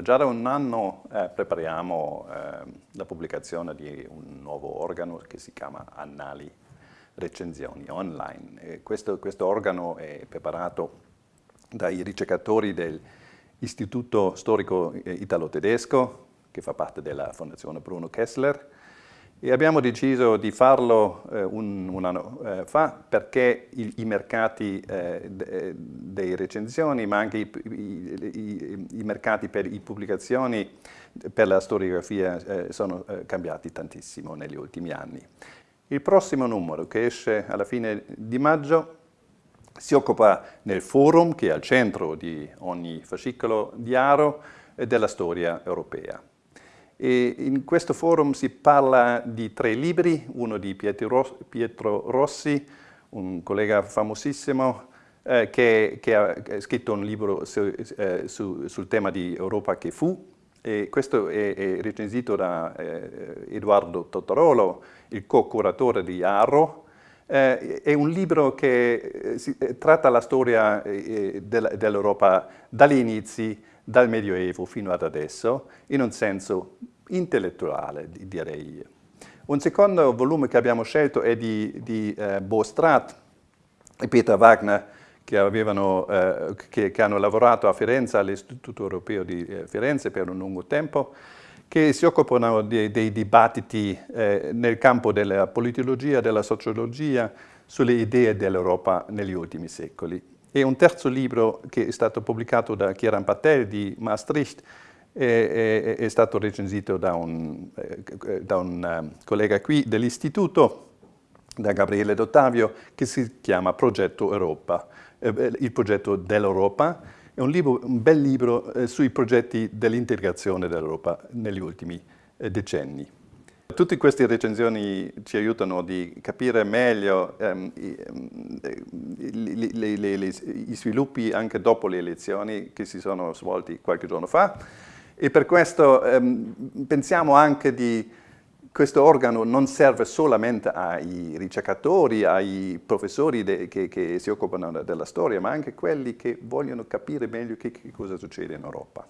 Già da un anno eh, prepariamo eh, la pubblicazione di un nuovo organo che si chiama Annali Recensioni Online. Questo, questo, organo è preparato dai ricercatori dell'Istituto Storico Italo-Tedesco, che fa parte della Fondazione Bruno Kessler, e abbiamo deciso di farlo eh, un, un, anno eh, fa perché i, i mercati eh, de, dei recensioni, ma anche i, i, i, mercati per le pubblicazioni, per la storiografia, eh, sono eh, cambiati tantissimo negli ultimi anni. Il prossimo numero, che esce alla fine di maggio, si occupa nel forum, che è al centro di ogni fascicolo di Aro, della storia europea. E in questo forum si parla di tre libri, uno di Pietro Rossi, un collega famosissimo, eh, che, che, ha scritto un libro su, eh, su, sul tema di Europa che fu, e questo è, è recensito da eh, Edoardo Tottarolo, il co-curatore di Arro. Eh, è un libro che eh, si, eh, tratta la storia dell'Europa dagli inizi, dal Medioevo fino ad adesso, in un senso intellettuale, direi io. Un secondo volume che abbiamo scelto è di, di eh, Bo Strat e Peter Wagner, che, avevano, eh, che, che, hanno lavorato a Firenze, all'Istituto Europeo di eh, Firenze per un lungo tempo, che si occupano di, dei dibattiti eh, nel campo della politologia, della sociologia, sulle idee dell'Europa negli ultimi secoli. E un terzo libro che è stato pubblicato da Kieran Patel di Maastricht, è, è, stato recensito da un, eh, da un eh, collega qui dell'istituto, da Gabriele D'Ottavio, che si chiama Progetto Europa, eh, il progetto dell'Europa. È un, libro, un, bel libro eh, sui progetti dell'integrazione dell'Europa negli ultimi eh, decenni. Tutte queste recensioni ci aiutano di capire meglio um, i, um, le, le, le, i sviluppi anche dopo le elezioni che si sono svolti qualche giorno fa e per questo ehm, pensiamo anche di questo organo non serve solamente ai ricercatori, ai professori che, che, si occupano della storia, ma anche quelli che vogliono capire meglio che, che cosa succede in Europa.